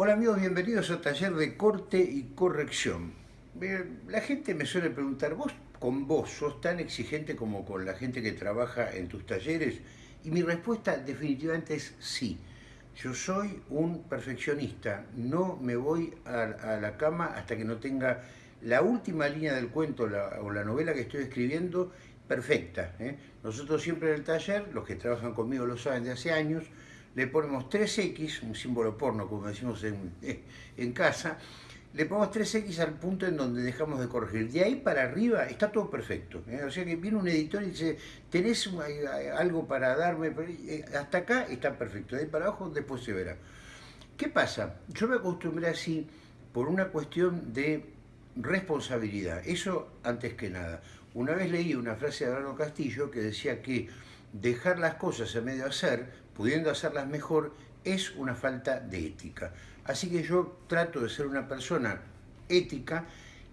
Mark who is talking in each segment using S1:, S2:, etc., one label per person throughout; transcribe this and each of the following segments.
S1: Hola amigos, bienvenidos a Taller de Corte y Corrección. La gente me suele preguntar, ¿vos con vos sos tan exigente como con la gente que trabaja en tus talleres? Y mi respuesta definitivamente es sí. Yo soy un perfeccionista, no me voy a, la cama hasta que no tenga la última línea del cuento o la novela que estoy escribiendo perfecta. ¿eh? Nosotros siempre en el taller, los que trabajan conmigo lo saben de hace años, le ponemos 3X, un símbolo porno como decimos en, en casa, le ponemos 3X al punto en donde dejamos de corregir. De ahí para arriba está todo perfecto. ¿eh? O sea que viene un editor y dice, ¿tenés algo para darme? Eh, hasta acá está perfecto. De ahí para abajo después se verá. ¿Qué pasa? Yo me acostumbré así por una cuestión de responsabilidad. Eso antes que nada. Una vez leí una frase de Abrano Castillo que decía que dejar las cosas a medio hacer, pudiendo hacerlas mejor, es una falta de ética. Así que yo trato de ser una persona ética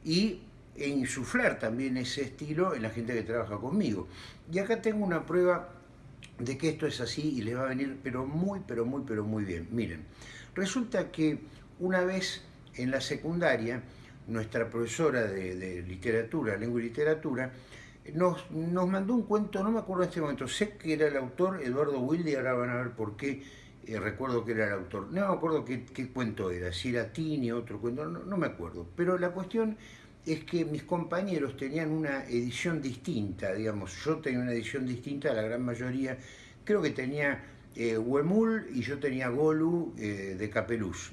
S1: y e insuflar también ese estilo en la gente que trabaja conmigo. Y acá tengo una prueba de que esto es así y les va a venir pero muy, pero muy, pero muy bien. Miren, resulta que una vez en la secundaria, nuestra profesora de, literatura, lengua y literatura, nos, nos, mandó un cuento, no me acuerdo en este momento, sé que era el autor Eduardo Wilde, ahora van a ver por qué eh, recuerdo que era el autor. No me acuerdo qué, cuento era, si era Tini, otro cuento, no, no, me acuerdo. Pero la cuestión es que mis compañeros tenían una edición distinta, digamos, yo tenía una edición distinta la gran mayoría, creo que tenía eh, Huemul y yo tenía Golu eh, de Capeluz.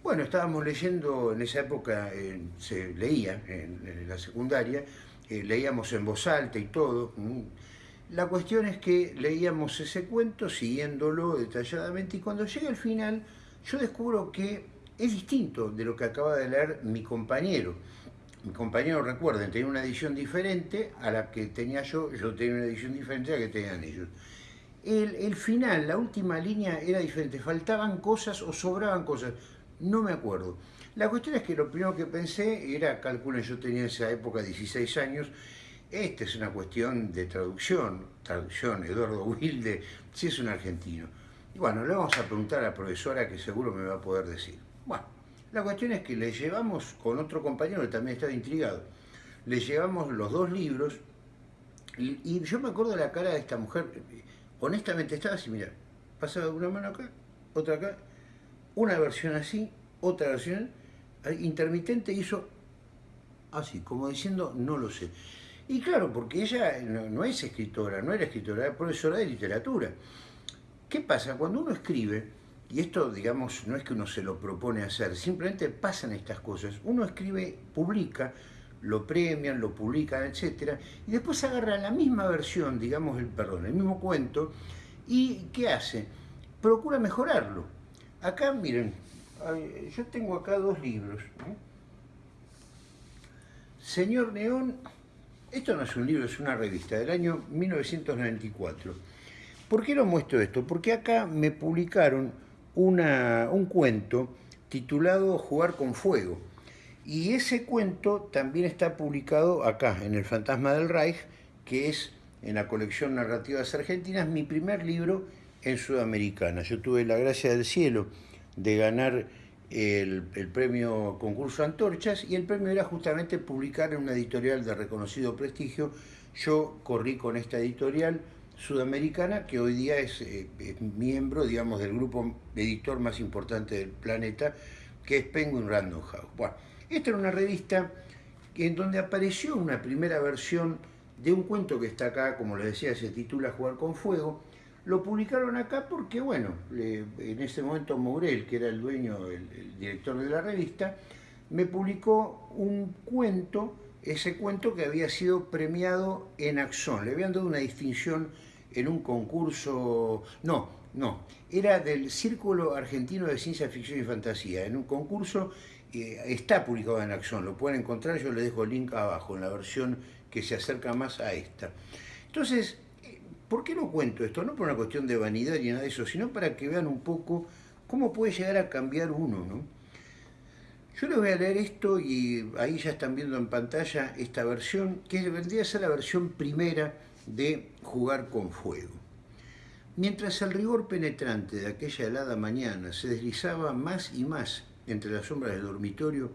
S1: Bueno, estábamos leyendo, en esa época se leía en, la secundaria, leíamos en voz alta y todo. La cuestión es que leíamos ese cuento siguiéndolo detalladamente y cuando llega al final yo descubro que es distinto de lo que acaba de leer mi compañero. Mi compañero, recuerden, tenía una edición diferente a la que tenía yo, yo tenía una edición diferente a la que tenían ellos. El, el final, la última línea era diferente, faltaban cosas o sobraban cosas no me acuerdo. La cuestión es que lo primero que pensé era, calculen, yo tenía en esa época 16 años, esta es una cuestión de traducción, traducción, Eduardo Wilde, si es un argentino. Y bueno, le vamos a preguntar a la profesora que seguro me va a poder decir. Bueno, la cuestión es que le llevamos con otro compañero que también estaba intrigado, le llevamos los dos libros y, y yo me acuerdo de la cara de esta mujer, honestamente estaba así, mira, pasaba una mano acá, otra acá, una versión así, otra versión intermitente hizo así, como diciendo, no lo sé. Y claro, porque ella no, es escritora, no era escritora, era profesora de literatura. ¿Qué pasa? Cuando uno escribe, y esto, digamos, no es que uno se lo propone hacer, simplemente pasan estas cosas. Uno escribe, publica, lo premian, lo publican, etc. Y después agarra la misma versión, digamos, el, perdón, el mismo cuento, y ¿qué hace? Procura mejorarlo Acá, miren, yo tengo acá dos libros. Señor Neón, esto no es un libro, es una revista del año 1994. ¿Por qué lo muestro esto? Porque acá me publicaron un cuento titulado Jugar con Fuego. Y ese cuento también está publicado acá, en El Fantasma del Reich, que es en la colección Narrativas Argentinas, mi primer libro en Sudamericana. Yo tuve la gracia del cielo de ganar el, premio concurso Antorchas y el premio era justamente publicar en una editorial de reconocido prestigio. Yo corrí con esta editorial sudamericana que hoy día es, eh, miembro, digamos, del grupo editor más importante del planeta, que es Penguin Random House. Bueno, esta era una revista en donde apareció una primera versión de un cuento que está acá, como les decía, se titula Jugar con Fuego, lo publicaron acá porque, bueno, en ese momento Mourel, que era el dueño, el, director de la revista, me publicó un cuento, ese cuento que había sido premiado en Axón. Le habían dado una distinción en un concurso, no, no, era del Círculo Argentino de Ciencia Ficción y Fantasía, en un concurso, eh, está publicado en Axón, lo pueden encontrar, yo les dejo el link abajo, en la versión que se acerca más a esta. Entonces, ¿Por qué no cuento esto? No por una cuestión de vanidad ni nada de eso, sino para que vean un poco cómo puede llegar a cambiar uno, ¿no? Yo les voy a leer esto y ahí ya están viendo en pantalla esta versión, que vendría a ser la versión primera de Jugar con Fuego. Mientras el rigor penetrante de aquella helada mañana se deslizaba más y más entre las sombras del dormitorio,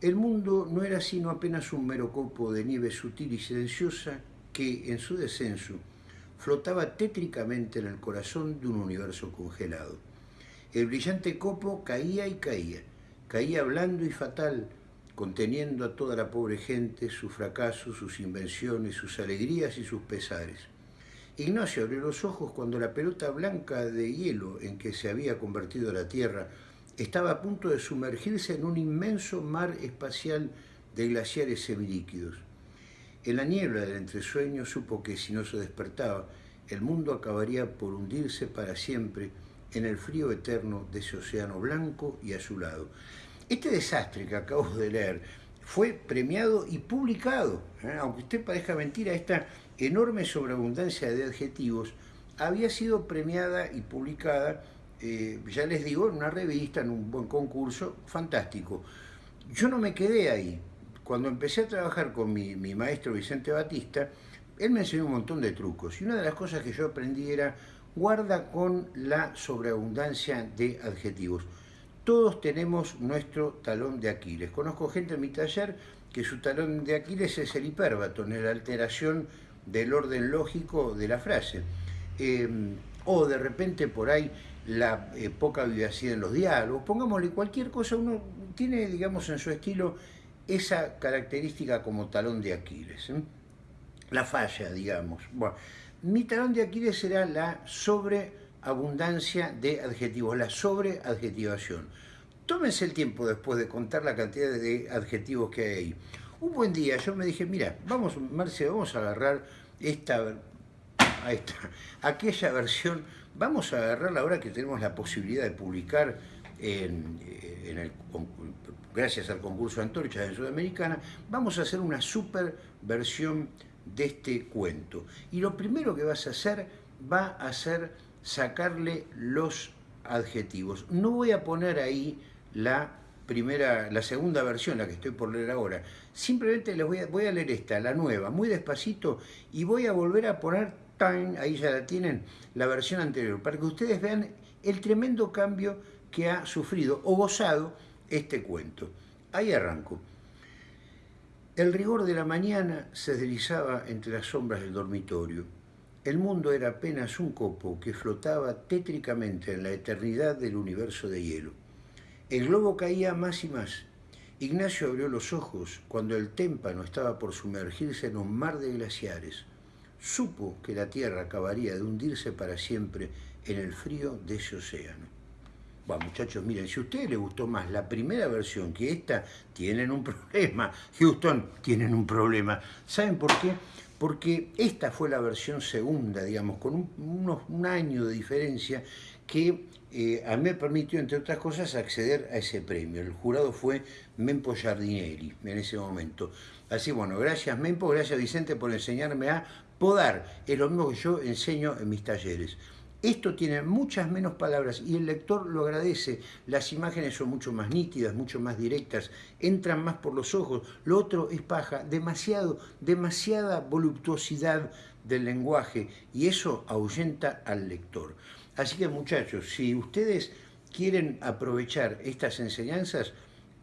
S1: el mundo no era sino apenas un mero copo de nieve sutil y silenciosa que, en su descenso, flotaba tétricamente en el corazón de un universo congelado. El brillante copo caía y caía, caía blando y fatal, conteniendo a toda la pobre gente, sus fracasos, sus invenciones, sus alegrías y sus pesares. Ignacio abrió los ojos cuando la pelota blanca de hielo en que se había convertido la Tierra estaba a punto de sumergirse en un inmenso mar espacial de glaciares semilíquidos. En la niebla del entresueño supo que si no se despertaba, el mundo acabaría por hundirse para siempre en el frío eterno de ese océano blanco y azulado. Este desastre que acabo de leer fue premiado y publicado, ¿eh? aunque usted parezca mentira, esta enorme sobreabundancia de adjetivos había sido premiada y publicada, eh, ya les digo, en una revista, en un buen concurso, fantástico. Yo no me quedé ahí. Cuando empecé a trabajar con mi, mi maestro Vicente Batista, él me enseñó un montón de trucos y una de las cosas que yo aprendí era guarda con la sobreabundancia de adjetivos. Todos tenemos nuestro talón de Aquiles. Conozco gente en mi taller que su talón de Aquiles es el hipérbaton, la alteración del orden lógico de la frase. Eh, o de repente por ahí la eh, poca vivacidad en los diálogos, pongámosle cualquier cosa, uno tiene, digamos, en su estilo esa característica como talón de Aquiles. ¿eh? La falla, digamos. Bueno, mi talón de Aquiles será la sobreabundancia de adjetivos, la sobreadjetivación. Tómense el tiempo después de contar la cantidad de adjetivos que hay ahí. Un buen día yo me dije, mira, vamos, Marce, vamos a agarrar esta, a esta, aquella versión, vamos a agarrar ahora que tenemos la posibilidad de publicar gracias al concurso de antorchas en Sudamericana, vamos a hacer una super versión de este cuento. Y lo primero que vas a hacer va a ser sacarle los adjetivos. No voy a poner ahí la primera, la segunda versión, la que estoy por leer ahora. Simplemente les voy a, voy a leer esta, la nueva, muy despacito, y voy a volver a poner, time, ahí ya la tienen, la versión anterior, para que ustedes vean el tremendo cambio que ha sufrido o gozado este cuento. Ahí arranco. El rigor de la mañana se deslizaba entre las sombras del dormitorio. El mundo era apenas un copo que flotaba tétricamente en la eternidad del universo de hielo. El globo caía más y más. Ignacio abrió los ojos cuando el témpano estaba por sumergirse en un mar de glaciares. Supo que la Tierra acabaría de hundirse para siempre en el frío de ese océano. Bueno, muchachos, miren, si a ustedes les gustó más la primera versión que esta, tienen un problema. Houston, tienen un problema. ¿Saben por qué? Porque esta fue la versión segunda, digamos, con un, unos, un año de diferencia que eh, a mí me permitió, entre otras cosas, acceder a ese premio. El jurado fue Mempo Giardinelli en ese momento. Así, bueno, gracias Mempo, gracias Vicente por enseñarme a podar. Es lo mismo que yo enseño en mis talleres. Esto tiene muchas menos palabras y el lector lo agradece. Las imágenes son mucho más nítidas, mucho más directas, entran más por los ojos. Lo otro es paja, demasiado, demasiada voluptuosidad del lenguaje y eso ahuyenta al lector. Así que muchachos, si ustedes quieren aprovechar estas enseñanzas,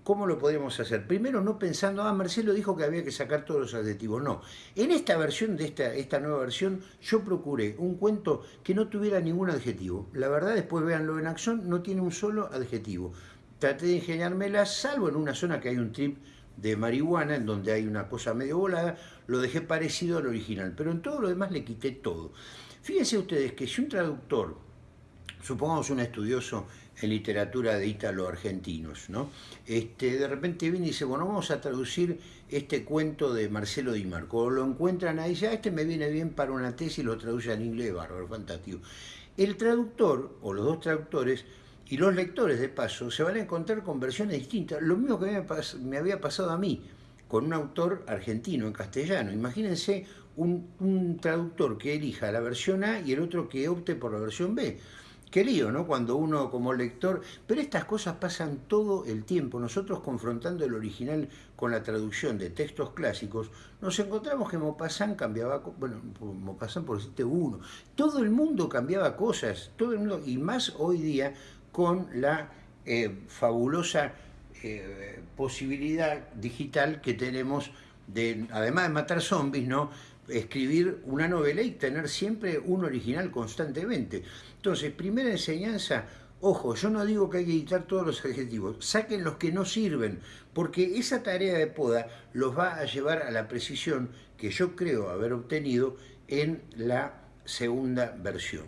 S1: ¿cómo lo podemos hacer? Primero, no pensando, ah, Marcelo dijo que había que sacar todos los adjetivos. No, en esta versión, de esta, esta nueva versión, yo procuré un cuento que no tuviera ningún adjetivo. La verdad, después véanlo en acción, no tiene un solo adjetivo. Traté de ingeniármela, salvo en una zona que hay un trip de marihuana, en donde hay una cosa medio volada, lo dejé parecido al original, pero en todo lo demás le quité todo. Fíjense ustedes que si un traductor supongamos un estudioso en literatura de ítalo-argentinos, ¿no? Este, de repente viene y dice, bueno, vamos a traducir este cuento de Marcelo Di Marco. Lo encuentran ahí, dice, ah, este me viene bien para una tesis lo traduce en inglés, bárbaro, fantástico. El traductor, o los dos traductores, y los lectores de paso, se van a encontrar con versiones distintas. Lo mismo que me había pasado a mí, con un autor argentino en castellano. Imagínense un traductor que elija la versión A y el otro que opte por la versión B qué lío, ¿no? Cuando uno como lector, pero estas cosas pasan todo el tiempo. Nosotros confrontando el original con la traducción de textos clásicos, nos encontramos que Maupassant cambiaba, bueno, Maupassant por decirte uno, todo el mundo cambiaba cosas, todo el mundo, y más hoy día con la eh, fabulosa eh, posibilidad digital que tenemos de, además de matar zombies, ¿no? Escribir una novela y tener siempre un original constantemente. Entonces, primera enseñanza, ojo, yo no digo que hay que editar todos los adjetivos, saquen los que no sirven, porque esa tarea de poda los va a llevar a la precisión que yo creo haber obtenido en la segunda versión.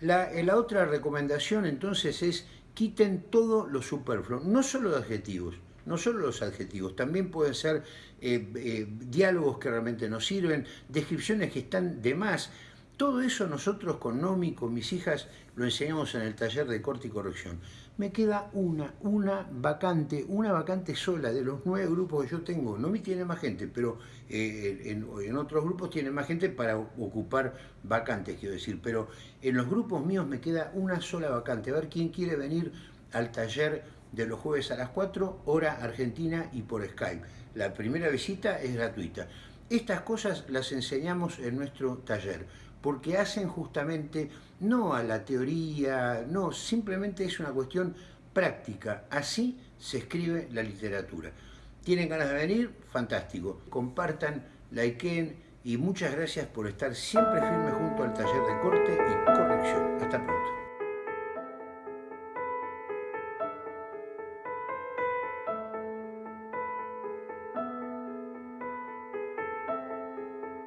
S1: La, la otra recomendación entonces es quiten todo lo superfluo, no solo de adjetivos, no solo los adjetivos, también pueden ser eh, eh, diálogos que realmente nos sirven, descripciones que están de más. Todo eso nosotros con Nomi, con mis hijas, lo enseñamos en el taller de corte y corrección. Me queda una, una vacante, una vacante sola de los nueve grupos que yo tengo. Nomi tiene más gente, pero eh, en, en, otros grupos tiene más gente para ocupar vacantes, quiero decir. Pero en los grupos míos me queda una sola vacante. A ver quién quiere venir al taller de los jueves a las 4, hora argentina y por Skype. La primera visita es gratuita. Estas cosas las enseñamos en nuestro taller, porque hacen justamente, no a la teoría, no, simplemente es una cuestión práctica. Así se escribe la literatura. ¿Tienen ganas de venir? Fantástico. Compartan, likeen y muchas gracias por estar siempre firme junto al taller de corte y corrección.